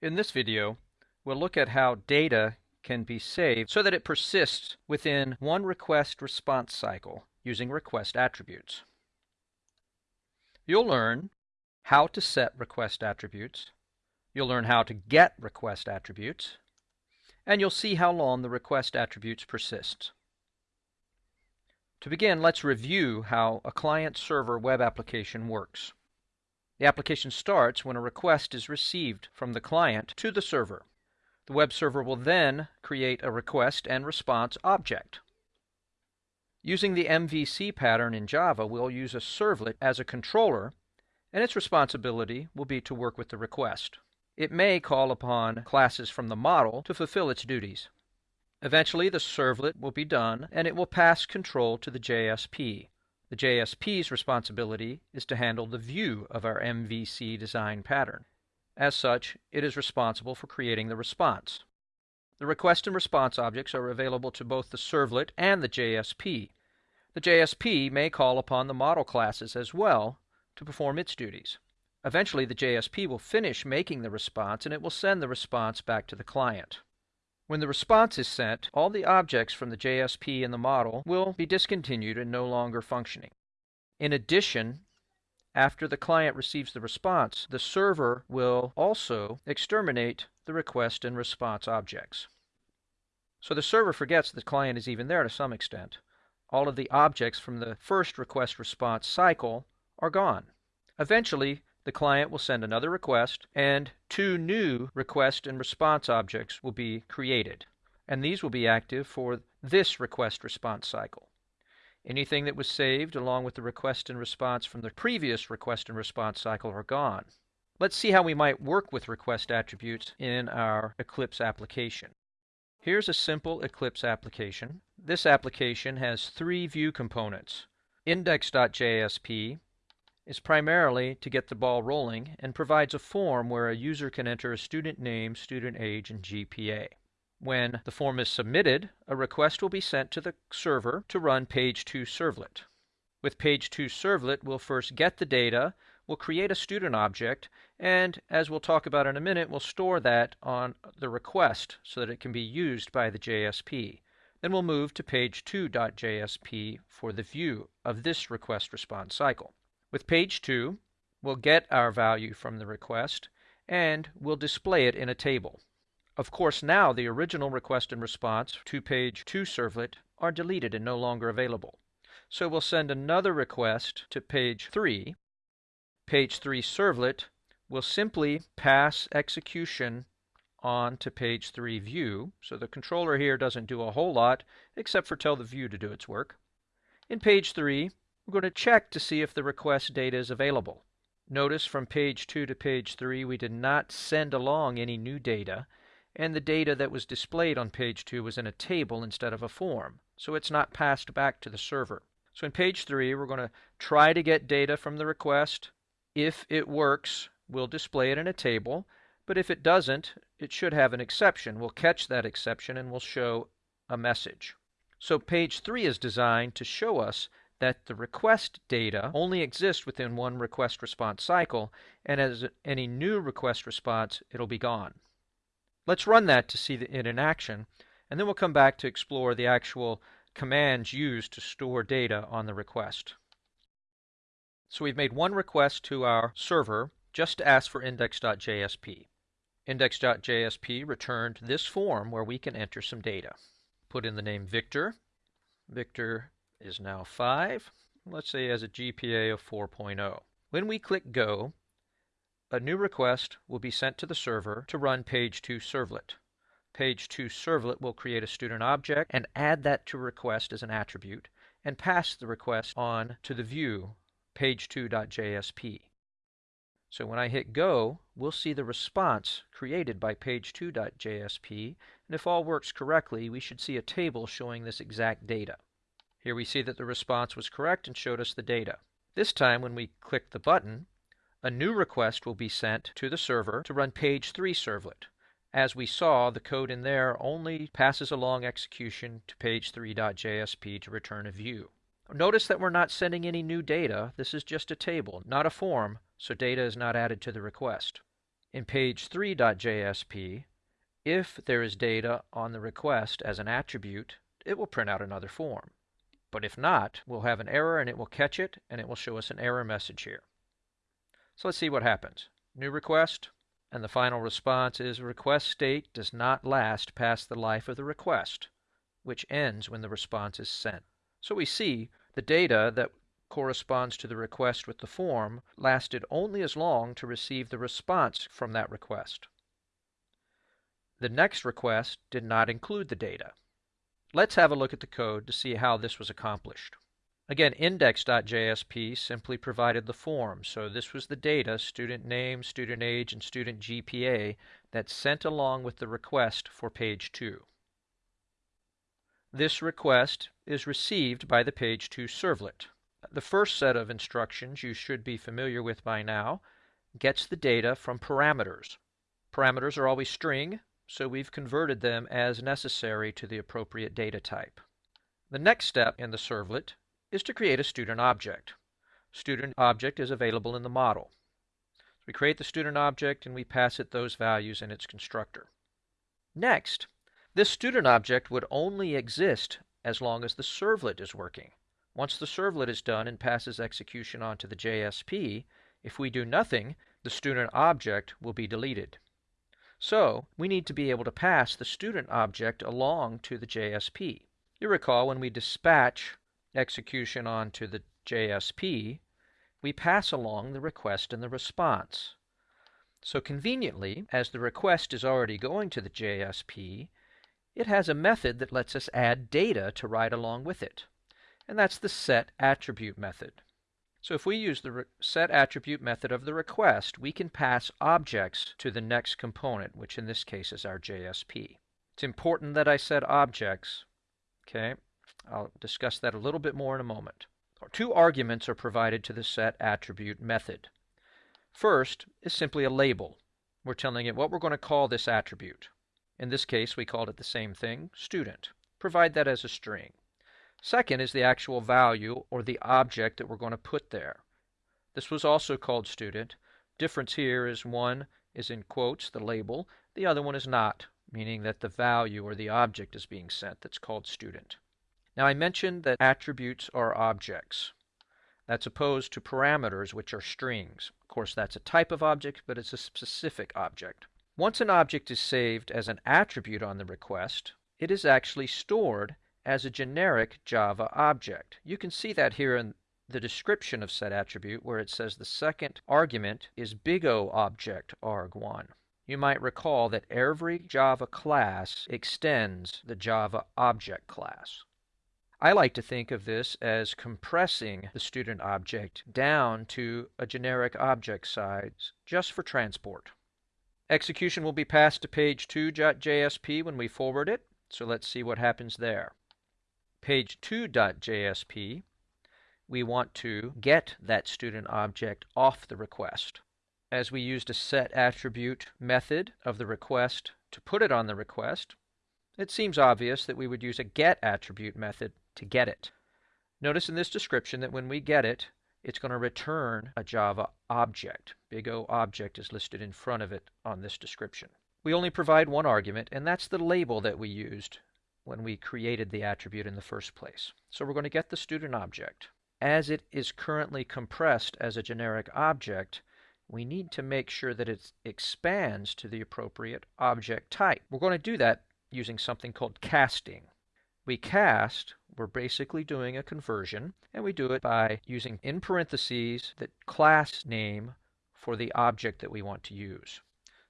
In this video, we'll look at how data can be saved so that it persists within one request response cycle using request attributes. You'll learn how to set request attributes, you'll learn how to get request attributes, and you'll see how long the request attributes persist. To begin, let's review how a client-server web application works. The application starts when a request is received from the client to the server. The web server will then create a request and response object. Using the MVC pattern in Java, we'll use a servlet as a controller, and its responsibility will be to work with the request. It may call upon classes from the model to fulfill its duties. Eventually, the servlet will be done, and it will pass control to the JSP. The JSP's responsibility is to handle the view of our MVC design pattern. As such, it is responsible for creating the response. The request and response objects are available to both the servlet and the JSP. The JSP may call upon the model classes as well to perform its duties. Eventually, the JSP will finish making the response and it will send the response back to the client. When the response is sent, all the objects from the JSP in the model will be discontinued and no longer functioning. In addition, after the client receives the response, the server will also exterminate the request and response objects. So the server forgets the client is even there to some extent. All of the objects from the first request response cycle are gone. Eventually, the client will send another request, and two new request and response objects will be created. And these will be active for this request response cycle. Anything that was saved along with the request and response from the previous request and response cycle are gone. Let's see how we might work with request attributes in our Eclipse application. Here's a simple Eclipse application. This application has three view components. Index.jsp is primarily to get the ball rolling and provides a form where a user can enter a student name, student age, and GPA. When the form is submitted, a request will be sent to the server to run page 2 servlet. With page 2 servlet, we'll first get the data, we'll create a student object, and as we'll talk about in a minute, we'll store that on the request so that it can be used by the JSP. Then we'll move to page 2.jsp for the view of this request response cycle. With page 2, we'll get our value from the request and we'll display it in a table. Of course, now the original request and response to page 2 servlet are deleted and no longer available. So we'll send another request to page 3. Page 3 servlet will simply pass execution on to page 3 view. So the controller here doesn't do a whole lot except for tell the view to do its work. In page 3, we're going to check to see if the request data is available. Notice from page 2 to page 3 we did not send along any new data and the data that was displayed on page 2 was in a table instead of a form, so it's not passed back to the server. So in page 3 we're going to try to get data from the request. If it works, we'll display it in a table, but if it doesn't, it should have an exception. We'll catch that exception and we'll show a message. So page 3 is designed to show us that the request data only exists within one request response cycle, and as any new request response, it'll be gone. Let's run that to see it in action, and then we'll come back to explore the actual commands used to store data on the request. So we've made one request to our server just to ask for index.jsp. Index.jsp returned this form where we can enter some data. Put in the name Victor. Victor is now 5. Let's say has a GPA of 4.0. When we click Go, a new request will be sent to the server to run page 2 servlet. Page 2 servlet will create a student object and add that to request as an attribute and pass the request on to the view page2.jsp. So when I hit go, we'll see the response created by page2.jsp, and if all works correctly, we should see a table showing this exact data. Here we see that the response was correct and showed us the data. This time when we click the button, a new request will be sent to the server to run page 3 servlet. As we saw, the code in there only passes along execution to page3.jsp to return a view. Notice that we're not sending any new data. This is just a table, not a form, so data is not added to the request. In page 3.jsp, if there is data on the request as an attribute, it will print out another form. But if not, we'll have an error and it will catch it and it will show us an error message here. So let's see what happens. New request, and the final response is request state does not last past the life of the request, which ends when the response is sent. So we see the data that corresponds to the request with the form lasted only as long to receive the response from that request. The next request did not include the data. Let's have a look at the code to see how this was accomplished. Again, index.jsp simply provided the form, so this was the data, student name, student age, and student GPA, that's sent along with the request for page 2. This request is received by the page 2 servlet. The first set of instructions you should be familiar with by now gets the data from parameters. Parameters are always string, so we've converted them as necessary to the appropriate data type. The next step in the servlet is to create a student object. Student object is available in the model. We create the student object and we pass it those values in its constructor. Next, this student object would only exist as long as the servlet is working. Once the servlet is done and passes execution on to the JSP, if we do nothing, the student object will be deleted. So we need to be able to pass the student object along to the JSP. You recall when we dispatch execution on to the JSP, we pass along the request and the response. So conveniently, as the request is already going to the JSP, it has a method that lets us add data to write along with it. And that's the set attribute method. So if we use the set attribute method of the request, we can pass objects to the next component, which in this case is our JSP. It's important that I set objects. Okay, I'll discuss that a little bit more in a moment. Two arguments are provided to the set attribute method. First is simply a label. We're telling it what we're going to call this attribute. In this case, we called it the same thing, student. Provide that as a string. Second is the actual value or the object that we're going to put there. This was also called student. Difference here is one is in quotes, the label, the other one is not, meaning that the value or the object is being sent. That's called student. Now I mentioned that attributes are objects. That's opposed to parameters, which are strings. Of course, that's a type of object, but it's a specific object. Once an object is saved as an attribute on the request, it is actually stored as a generic Java object. You can see that here in the description of set attribute where it says the second argument is big O object arg1. You might recall that every Java class extends the Java object class. I like to think of this as compressing the student object down to a generic object size just for transport. Execution will be passed to page 2.jsp when we forward it, so let's see what happens there page 2.jsp, we want to get that student object off the request. As we used a set attribute method of the request to put it on the request, it seems obvious that we would use a get attribute method to get it. Notice in this description that when we get it, it's going to return a Java object. Big O object is listed in front of it on this description. We only provide one argument, and that's the label that we used when we created the attribute in the first place. So we're going to get the student object. As it is currently compressed as a generic object, we need to make sure that it expands to the appropriate object type. We're going to do that using something called casting. We cast, we're basically doing a conversion, and we do it by using in parentheses the class name for the object that we want to use.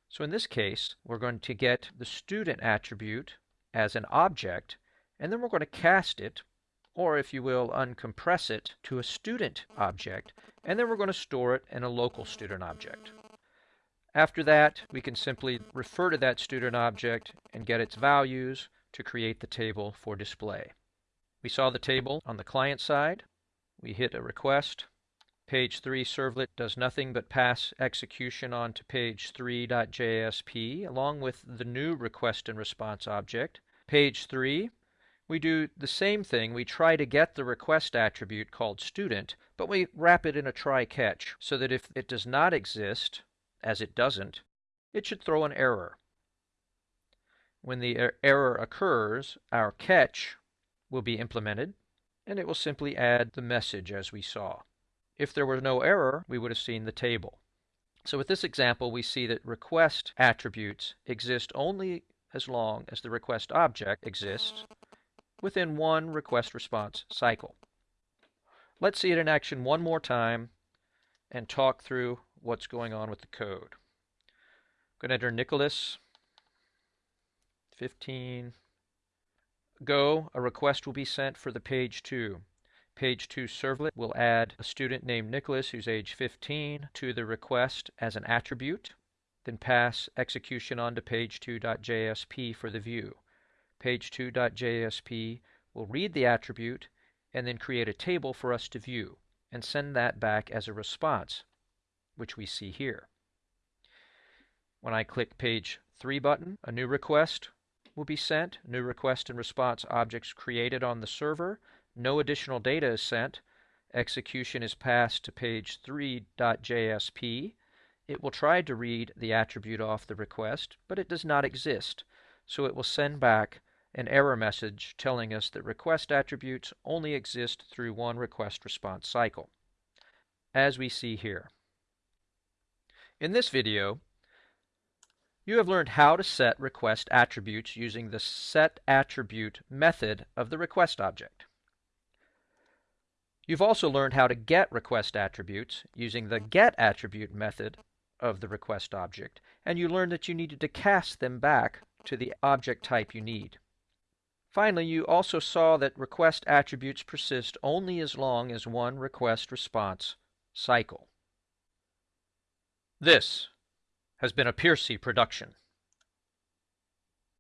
So in this case, we're going to get the student attribute as an object, and then we're going to cast it, or if you will, uncompress it to a student object, and then we're going to store it in a local student object. After that, we can simply refer to that student object and get its values to create the table for display. We saw the table on the client side. We hit a request. Page 3 servlet does nothing but pass execution on to page 3.jsp along with the new request and response object. Page 3, we do the same thing. We try to get the request attribute called student, but we wrap it in a try catch so that if it does not exist, as it doesn't, it should throw an error. When the er error occurs, our catch will be implemented, and it will simply add the message as we saw. If there were no error, we would have seen the table. So with this example, we see that request attributes exist only as long as the request object exists within one request response cycle. Let's see it in action one more time and talk through what's going on with the code. I'm going to enter Nicholas 15. Go, a request will be sent for the page 2. Page 2 servlet will add a student named Nicholas who's age 15 to the request as an attribute, then pass execution on to page2.jsp for the view. Page2.jsp will read the attribute and then create a table for us to view and send that back as a response, which we see here. When I click page 3 button, a new request will be sent, new request and response objects created on the server, no additional data is sent, execution is passed to page 3.jsp. It will try to read the attribute off the request, but it does not exist, so it will send back an error message telling us that request attributes only exist through one request response cycle, as we see here. In this video, you have learned how to set request attributes using the set attribute method of the request object. You've also learned how to get request attributes using the mm-hmm. get attribute method of the request object, and you learned that you needed to cast them back to the object type you need. Finally, you also saw that request attributes persist only as long as one request response cycle. This has been a Piercy production.